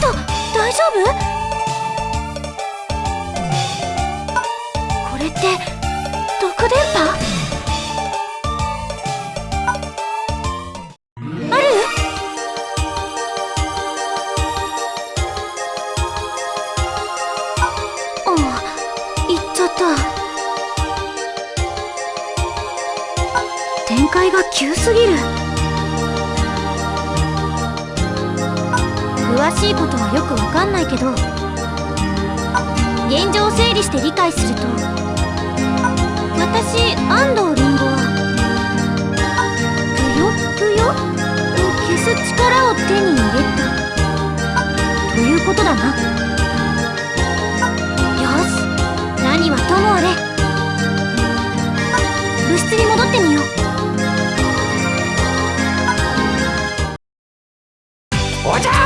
大丈夫？これって毒電波？ある？おお行っちゃった。展開が急すぎる。詳しいことはよくわかんないけど現状を整理して理解すると私安藤リンゴはぷよぷよ？を消す力を手に入れた。ということだな。よし。何はともあれ。部室に戻ってみよう。おじゃ